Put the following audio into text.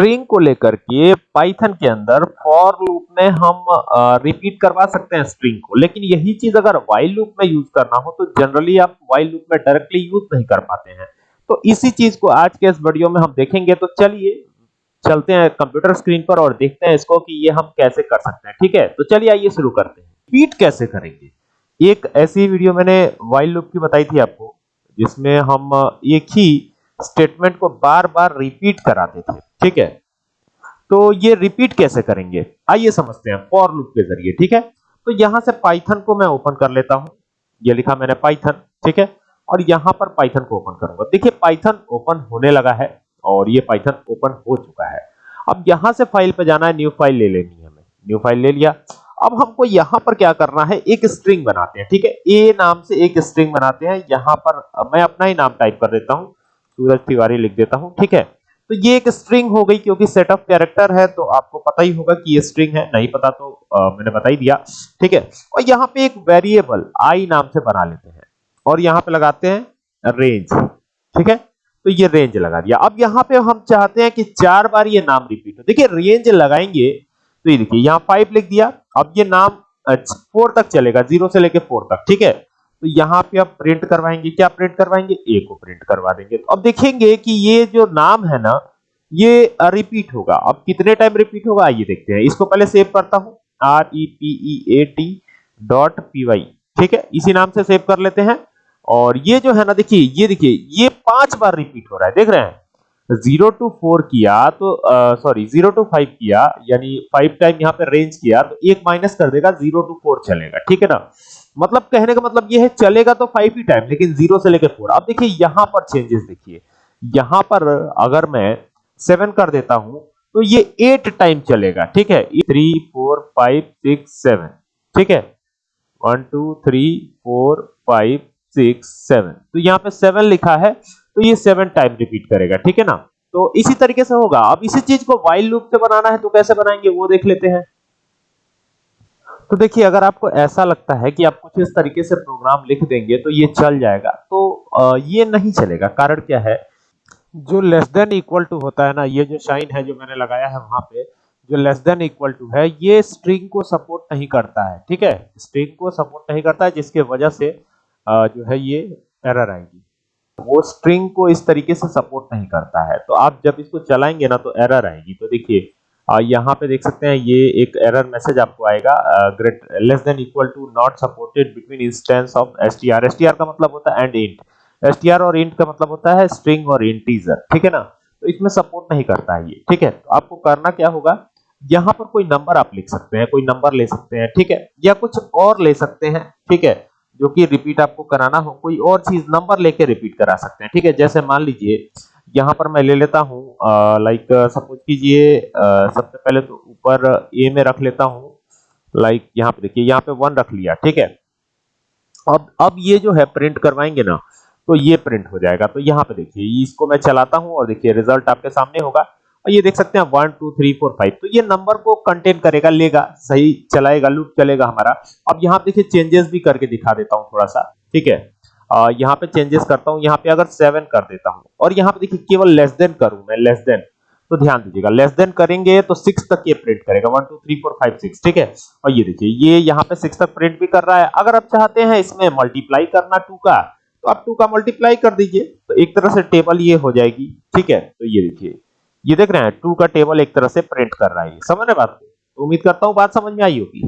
String को लेकर के पाइथन के अंदर फॉर लूप में हम रिपीट करवा सकते हैं स्ट्रिंग को। लेकिन यही चीज़ अगर व्हाइल लूप में यूज़ करना हो तो जनरली आप व्हाइल लूप में डायरेक्टली यूज़ नहीं कर पाते हैं। तो इसी चीज़ को आज के इस वीडियो में हम देखेंगे। तो चलिए, चलते हैं कंप्यूटर स्क्रीन पर और देखते हैं इसको कि ये हम कैसे कर सकते हैं। ठीक है? तो चलिए आइए शुरू करते हैं। रिपीट कैसे करेंगे? एक ऐसी वीडियो मैंने व्हाइल लूप की बताई थी आपको, जिसमें हम एक ही स्टेटमेंट को बार बार रिपीट कराते थे। ठीक है? तो ये रिपीट कैसे करेंगे? आइए समझते हैं फॉर लूप के ज़रिए, ठीक है? तो यहाँ से पाइथन को मैं ओपन कर लेता हूँ। ये लिखा मैंने पाइथन ठीक है? और यहाँ पर पाइथन को ओपन करूँगा। देखिए पाइथन ओपन होने लगा है और ये पाइथन ओपन हो चुका है। अब यहाँ से फ़ाइल पे जाना है न्यू फ़ाइल ले लेनी है हमें। न्यू फ़ाइल ले लिया। अब हमको यहाँ पर क्या करना है? एक स्ट्रिंग बनाते हैं, ठीक है? ए नाम से एक स्ट्रिंग बनाते हैं। यहाँ पर मैं अपना ही नाम टाइप कर देता हूँ। सूरज तिवारी लिख देता हूँ, ठीक है? तो ये एक स्ट्रिंग हो गई क्योंकि सेट ऑफ़ कैरेक्टर है तो आपको पता ही होगा कि ये स्ट्रिंग है। नहीं पता तो आ, मैंने बता ही दिया। ठीक है? और यहाँ पे एक वेरिएबल आई नाम से बना लेते हैं। और यहाँ पे लगाते हैं रेंज ठीक है? तो ये रेंज लगा दिया। अब यहाँ पे हम चाहते हैं कि चार बार ये नाम रिपीट हो। देखिए रेंज लगाएँगे तो ये देखिए यहाँ फाइव लिख दिया। अब ये नाम फोर तक चलेगा ज़ीरो से लेके फोर तक। ठीक है? तो यहाँ पे आप प्रिंट करवाएँगे, क्या प्रिंट करवाएँगे? ए को प्रिंट करवा देंगे। तो अब देखेंगे कि ये जो नाम है ना, ये रिपीट होगा। अब कितने टाइम रिपीट होगा? आइए देखते हैं। इसको पहले सेव करता हूँ। R E P E A T dot P Y ठीक है? इसी नाम से सेव कर लेते हैं। और ये जो है ना, देखिए, ये देखिए, ये पाँच बार रिपीट हो रहा है। देख रहे हैं? ज़ीरो टू फोर किया तो सॉरी ज़ीरो टू फाइव किया, यानी फाइव टाइम यहाँ पे रेंज किया तो एक माइनस कर देगा, ज़ीरो टू फोर चलेगा। ठीक है ना? मतलब कहने का मतलब ये है, चलेगा तो फाइव ही टाइम लेकिन ज़ीरो से लेकर फोर अब देखिए, यहाँ पर चेंजेस देखिए। यहाँ पर अगर मैं सेवन कर देता हूँ तो ये एट टाइम चलेगा, ठीक है? Three four five six seven ठीक है? One two three four five six seven तो यहाँ पे सेवन लिखा है तो ये सेवन टाइम रिपीट करेगा, ठीक है ना? तो इसी तरीके से होगा। अब इसी चीज़ को वाइल लूप से बनाना है तो कैसे बनाएँगे, वो देख लेते हैं। तो देखिए, अगर आपको ऐसा लगता है कि आप कुछ इस तरीके से प्रोग्राम लिख देंगे तो ये चल जाएगा। तो ये नहीं चलेगा। कारण क्या है? जो लेस देन इक्वल टू होता है ना, ये जो साइन है जो मैंने लगाया है वहाँ पे, जो लेस देन इक्वल टू है, ये स्ट्रिंग को सपोर्ट नहीं करता है। ठीक है? स्ट्रिंग को सपोर्ट नहीं करता है, जिसके वजह से जो है ये एरर आएगी। वो स्ट्रिंग को इस तरीके से सपोर्ट नहीं करता है। तो आप जब इसको चलाएँगे ना तो एरर आएगी। तो देखिए यहाँ पे देख सकते हैं, ये एक एरर मैसेज आपको आएगा great less than equal to not supported between instance of STR STR का मतलब होता है एंड इंट एसटीआर और इंट का मतलब होता है स्ट्रिंग और इंटीजर ठीक है ना? तो इसमें सपोर्ट नहीं करता है ये, ठीक है? तो आपको करना क्या होगा, यहाँ पर कोई नंबर आप लिख सकते हैं, कोई नंबर ले सकते हैं, ठीक है? या कुछ और ले सकते हैं, ठीक है? जो कि रिपीट आपको कराना हो, कोई और चीज़ नंबर लेके रिपीट करा सकते हैं, ठीक है? जैसे मान लीजिए यहाँ पर मैं ले लेता हूँ लाइक सपोज़ कीजिए सबसे पहले तो ऊपर ए में रख लेता हूँ लाइक यहाँ पे देखिए, यहाँ पे वन रख लिया, ठीक है? अब अब ये जो है प्रिंट करवाएँगे ना तो ये प्रिंट हो जाएगा। तो यहाँ पे देखिए, इसको मैं चलाता हूँ और देखिए रिज़ल्ट आपके सामने होगा। और ये देख सकते हैं one two three four five तो ये नंबर को कंटेन करेगा, लेगा, सही चलाएगा लूप चलेगा हमारा। अब यहाँ देखिए चेंजेस भी करके दिखा देता हूँ थोड़ा सा, ठीक है? यहाँ पे चेंजेस करता हूँ, यहाँ पे अगर सेवन कर देता हूँ, और यहाँ पे देखिए केवल लेस देन करूँ मैं लेस देन तो ध्यान दीजिएगा लेस देन करेंगे तो सिक्स तक ये प्रिंट करेगा one two three four five six ठीक है? और ये देखिए, ये यहाँ पे सिक्स तक प्रिंट भी कर रहा है, अगर आप चाहते हैं इसमें मल्टीप्लाई करना टू का तो आप टू का मल्टीप्लाई कर दीजिए तो एक तरह से टेबल ये हो जाएगी, ठीक है? तो ये देखिए, ये देख रहे हैं टू का टेबल एक तरह से प्रिंट कर रहा है, समझ रहे बात? तो उम्मीद करता हूँ बात समझ में आई होगी।